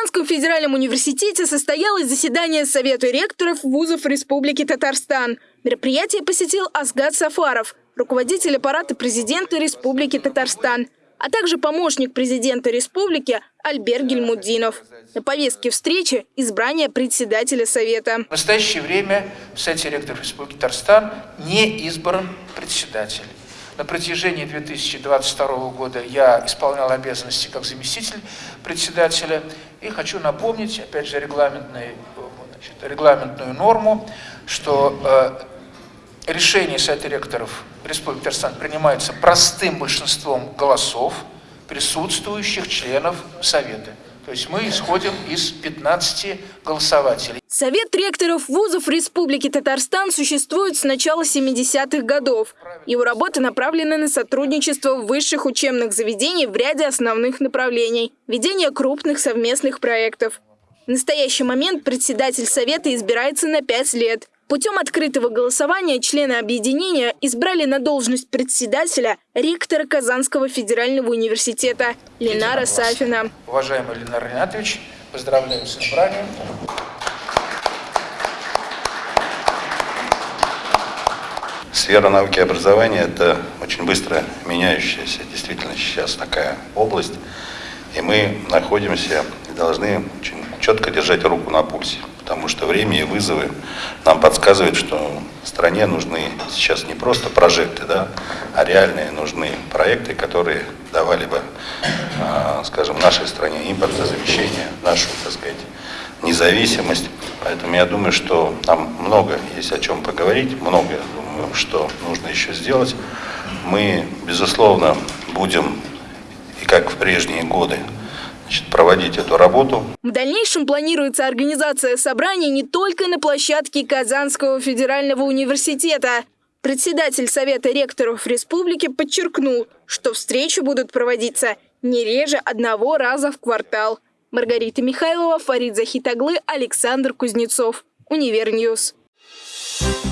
Казанском федеральном университете состоялось заседание Совета ректоров вузов Республики Татарстан. Мероприятие посетил Асгад Сафаров, руководитель аппарата президента Республики Татарстан, а также помощник президента республики Альберт Гельмудинов. На повестке встречи – избрание председателя Совета. В настоящее время в Совете ректоров Республики Татарстан не избран председатель. На протяжении 2022 года я исполнял обязанности как заместитель председателя. И хочу напомнить, опять же, значит, регламентную норму, что э, решение Совета ректоров Республики Татарстан принимается простым большинством голосов присутствующих членов Совета. То есть мы исходим из 15 голосователей. Совет ректоров вузов Республики Татарстан существует с начала 70-х годов. Его работа направлена на сотрудничество высших учебных заведений в ряде основных направлений, ведение крупных совместных проектов. В настоящий момент председатель Совета избирается на 5 лет. Путем открытого голосования члены объединения избрали на должность председателя ректора Казанского федерального университета Ленара Сафина. Уважаемый Ленар Ринатович, поздравляю с избранием. Сфера науки и образования – это очень быстро меняющаяся действительно сейчас такая область. И мы находимся и должны очень четко держать руку на пульсе потому что время и вызовы нам подсказывают, что стране нужны сейчас не просто прожекты, да, а реальные нужны проекты, которые давали бы, а, скажем, нашей стране импортозамещение, нашу, так сказать, независимость. Поэтому я думаю, что нам много есть о чем поговорить, много, думаю, что нужно еще сделать. Мы, безусловно, будем, и как в прежние годы, значит, проводить эту работу. В дальнейшем планируется организация собраний не только на площадке Казанского федерального университета. Председатель Совета ректоров республики подчеркнул, что встречи будут проводиться не реже одного раза в квартал. Маргарита Михайлова, Фарид Захитаглы, Александр Кузнецов. Univer News. Thank